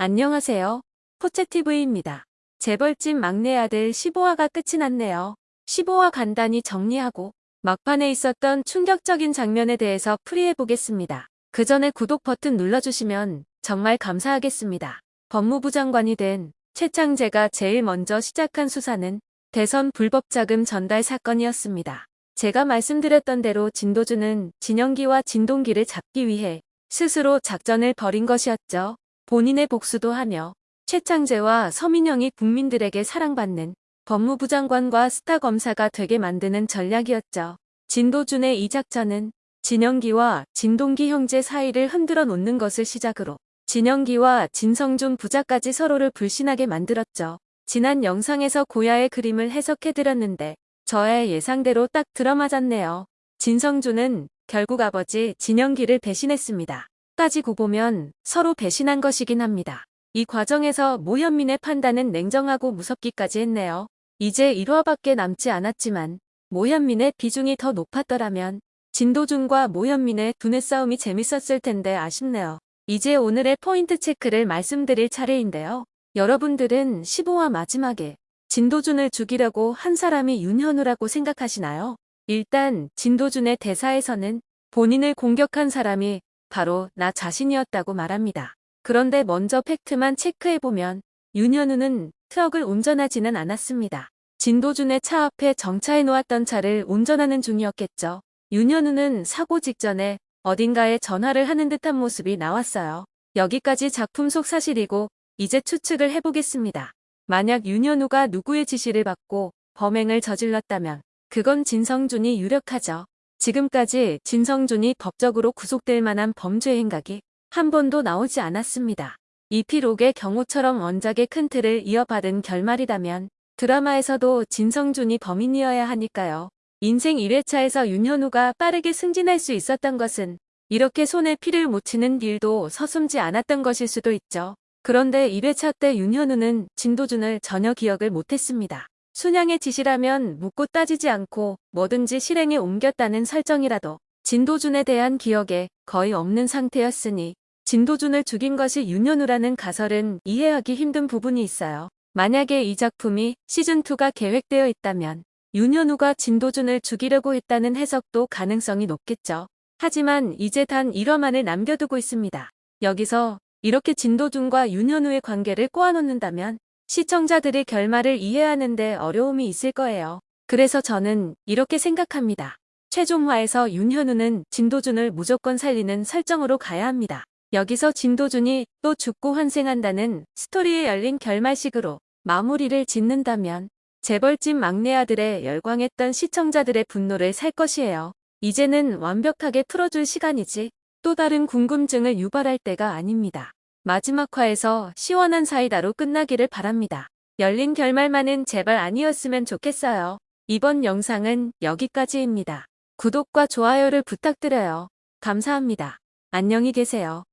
안녕하세요. 포채TV입니다. 재벌집 막내 아들 15화가 끝이 났네요. 15화 간단히 정리하고 막판에 있었던 충격적인 장면에 대해서 풀이해보겠습니다. 그 전에 구독 버튼 눌러주시면 정말 감사하겠습니다. 법무부 장관이 된 최창재가 제일 먼저 시작한 수사는 대선 불법 자금 전달 사건이었습니다. 제가 말씀드렸던 대로 진도주는 진영기와 진동기를 잡기 위해 스스로 작전을 벌인 것이었죠. 본인의 복수도 하며 최창재와 서민영이 국민들에게 사랑받는 법무부 장관과 스타 검사가 되게 만드는 전략이었죠. 진도준의 이 작전은 진영기와 진동기 형제 사이를 흔들어 놓는 것을 시작으로 진영기와 진성준 부자까지 서로를 불신하게 만들었죠. 지난 영상에서 고야의 그림을 해석해드렸는데 저의 예상대로 딱 들어맞았네요. 진성준은 결국 아버지 진영기를 배신했습니다. 따지고 보면 서로 배신한 것이긴 합니다. 이 과정에서 모현민의 판단은 냉정하고 무섭기까지 했네요. 이제 1화밖에 남지 않았지만 모현민의 비중이 더 높았더라면 진도준과 모현민의 두뇌 싸움이 재밌었을 텐데 아쉽네요. 이제 오늘의 포인트 체크를 말씀드릴 차례인데요. 여러분들은 15화 마지막에 진도준을 죽이려고 한 사람이 윤현우라고 생각하시나요? 일단 진도준의 대사에서는 본인을 공격한 사람이 바로 나 자신이었다고 말합니다. 그런데 먼저 팩트만 체크해보면 윤현우는 트럭을 운전하지는 않았습니다. 진도준의 차 앞에 정차해 놓았던 차를 운전하는 중이었겠죠. 윤현우는 사고 직전에 어딘가에 전화를 하는 듯한 모습이 나왔어요. 여기까지 작품 속 사실이고 이제 추측을 해보겠습니다. 만약 윤현우가 누구의 지시를 받고 범행을 저질렀다면 그건 진성준이 유력하죠. 지금까지 진성준이 법적으로 구속될 만한 범죄 행각이 한 번도 나오지 않았습니다. 이피록의 경우처럼 원작의 큰 틀을 이어받은 결말이라면 드라마에서도 진성준이 범인이어야 하니까요. 인생 1회차에서 윤현우가 빠르게 승진할 수 있었던 것은 이렇게 손에 피를 묻히는 일도 서슴지 않았던 것일 수도 있죠. 그런데 1회차 때 윤현우는 진도준을 전혀 기억을 못했습니다. 순양의 지시라면 묻고 따지지 않고 뭐든지 실행에 옮겼다는 설정이라도 진도준에 대한 기억에 거의 없는 상태였으니 진도준을 죽인 것이 윤현우라는 가설은 이해하기 힘든 부분이 있어요. 만약에 이 작품이 시즌2가 계획되어 있다면 윤현우가 진도준을 죽이려고 했다는 해석도 가능성이 높겠죠. 하지만 이제 단 1화만을 남겨두고 있습니다. 여기서 이렇게 진도준과 윤현우의 관계를 꼬아놓는다면 시청자들이 결말을 이해하는데 어려움이 있을 거예요. 그래서 저는 이렇게 생각합니다. 최종화에서 윤현우는 진도준을 무조건 살리는 설정으로 가야 합니다. 여기서 진도준이 또 죽고 환생한다는 스토리에 열린 결말식으로 마무리를 짓는다면 재벌집 막내 아들의 열광했던 시청자들의 분노를 살 것이에요. 이제는 완벽하게 풀어줄 시간이지 또 다른 궁금증을 유발할 때가 아닙니다. 마지막 화에서 시원한 사이다로 끝나기를 바랍니다. 열린 결말만은 제발 아니었으면 좋겠어요. 이번 영상은 여기까지입니다. 구독과 좋아요를 부탁드려요. 감사합니다. 안녕히 계세요.